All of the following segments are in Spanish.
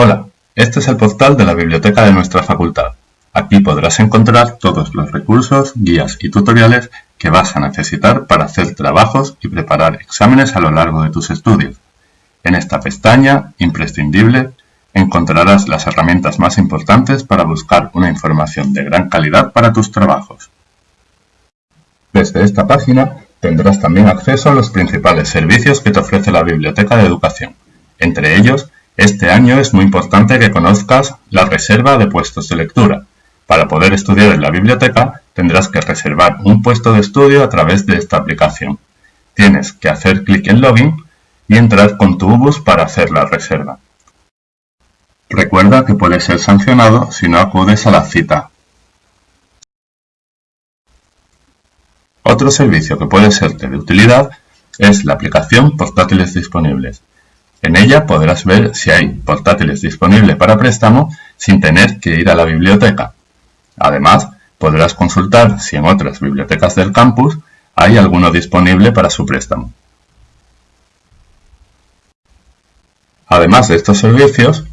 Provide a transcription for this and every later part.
Hola, este es el portal de la biblioteca de nuestra facultad. Aquí podrás encontrar todos los recursos, guías y tutoriales que vas a necesitar para hacer trabajos y preparar exámenes a lo largo de tus estudios. En esta pestaña, imprescindible, encontrarás las herramientas más importantes para buscar una información de gran calidad para tus trabajos. Desde esta página tendrás también acceso a los principales servicios que te ofrece la Biblioteca de Educación. Entre ellos, este año es muy importante que conozcas la reserva de puestos de lectura. Para poder estudiar en la biblioteca tendrás que reservar un puesto de estudio a través de esta aplicación. Tienes que hacer clic en Login y entrar con tu UBUS para hacer la reserva. Recuerda que puedes ser sancionado si no acudes a la cita. Otro servicio que puede serte de utilidad es la aplicación Portátiles Disponibles. En ella podrás ver si hay portátiles disponibles para préstamo sin tener que ir a la biblioteca. Además, podrás consultar si en otras bibliotecas del campus hay alguno disponible para su préstamo. Además de estos servicios,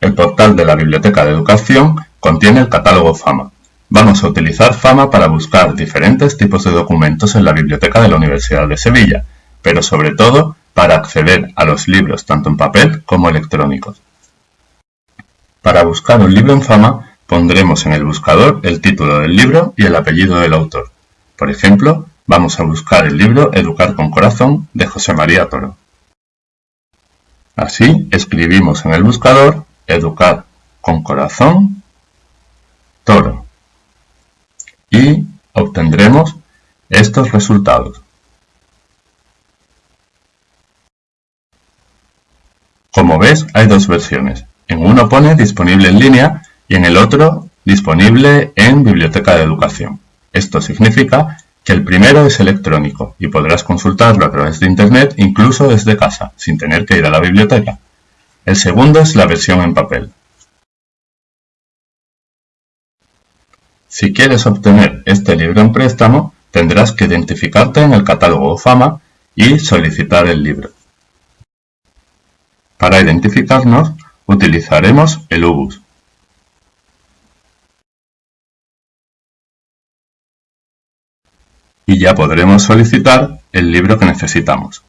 el portal de la Biblioteca de Educación contiene el catálogo FAMA. Vamos a utilizar FAMA para buscar diferentes tipos de documentos en la Biblioteca de la Universidad de Sevilla, pero sobre todo para acceder a los libros tanto en papel como electrónicos. Para buscar un libro en fama, pondremos en el buscador el título del libro y el apellido del autor. Por ejemplo, vamos a buscar el libro Educar con Corazón de José María Toro. Así, escribimos en el buscador Educar con Corazón Toro y obtendremos estos resultados. Como ves, hay dos versiones. En uno pone disponible en línea y en el otro disponible en Biblioteca de Educación. Esto significa que el primero es electrónico y podrás consultarlo a través de Internet incluso desde casa, sin tener que ir a la biblioteca. El segundo es la versión en papel. Si quieres obtener este libro en préstamo, tendrás que identificarte en el catálogo FAMA y solicitar el libro. Para identificarnos, utilizaremos el UBUS. Y ya podremos solicitar el libro que necesitamos.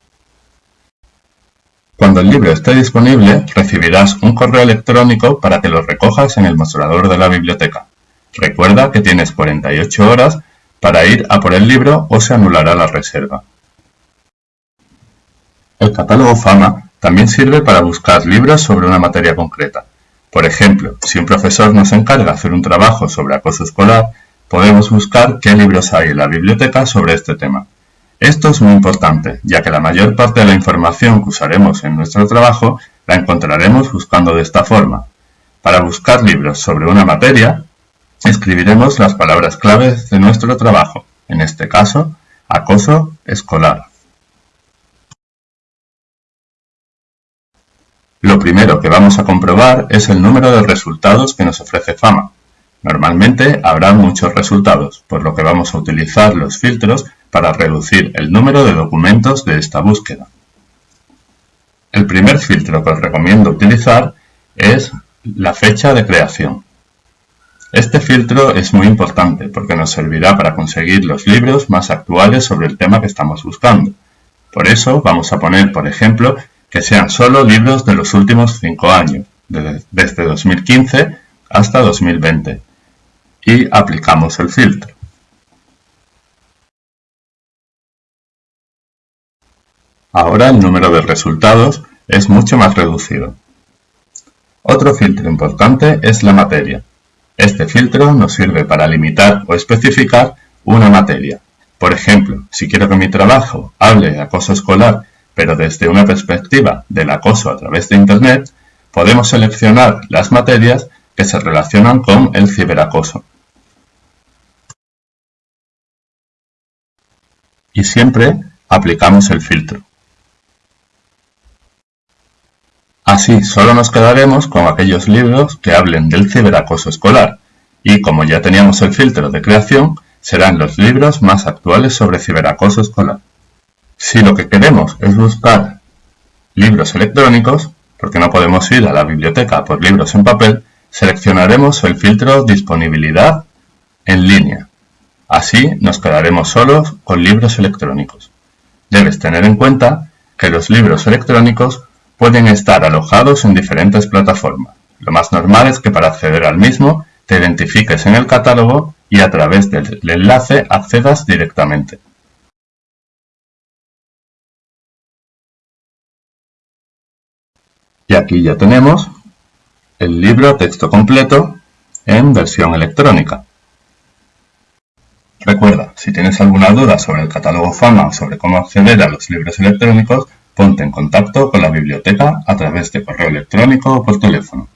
Cuando el libro esté disponible, recibirás un correo electrónico para que lo recojas en el mostrador de la biblioteca. Recuerda que tienes 48 horas para ir a por el libro o se anulará la reserva. El catálogo FAMA también sirve para buscar libros sobre una materia concreta. Por ejemplo, si un profesor nos encarga hacer un trabajo sobre acoso escolar, podemos buscar qué libros hay en la biblioteca sobre este tema. Esto es muy importante, ya que la mayor parte de la información que usaremos en nuestro trabajo la encontraremos buscando de esta forma. Para buscar libros sobre una materia, escribiremos las palabras claves de nuestro trabajo, en este caso, acoso escolar. Lo primero que vamos a comprobar es el número de resultados que nos ofrece Fama. Normalmente habrá muchos resultados, por lo que vamos a utilizar los filtros para reducir el número de documentos de esta búsqueda. El primer filtro que os recomiendo utilizar es la fecha de creación. Este filtro es muy importante porque nos servirá para conseguir los libros más actuales sobre el tema que estamos buscando. Por eso vamos a poner, por ejemplo, que sean solo libros de los últimos 5 años, desde 2015 hasta 2020, y aplicamos el filtro. Ahora el número de resultados es mucho más reducido. Otro filtro importante es la materia. Este filtro nos sirve para limitar o especificar una materia. Por ejemplo, si quiero que mi trabajo hable de acoso escolar pero desde una perspectiva del acoso a través de Internet, podemos seleccionar las materias que se relacionan con el ciberacoso. Y siempre aplicamos el filtro. Así solo nos quedaremos con aquellos libros que hablen del ciberacoso escolar, y como ya teníamos el filtro de creación, serán los libros más actuales sobre ciberacoso escolar. Si lo que queremos es buscar libros electrónicos, porque no podemos ir a la biblioteca por libros en papel, seleccionaremos el filtro Disponibilidad en línea. Así nos quedaremos solos con libros electrónicos. Debes tener en cuenta que los libros electrónicos pueden estar alojados en diferentes plataformas. Lo más normal es que para acceder al mismo te identifiques en el catálogo y a través del enlace accedas directamente. Y aquí ya tenemos el libro texto completo en versión electrónica. Recuerda, si tienes alguna duda sobre el catálogo FAMA o sobre cómo acceder a los libros electrónicos, ponte en contacto con la biblioteca a través de correo electrónico o por teléfono.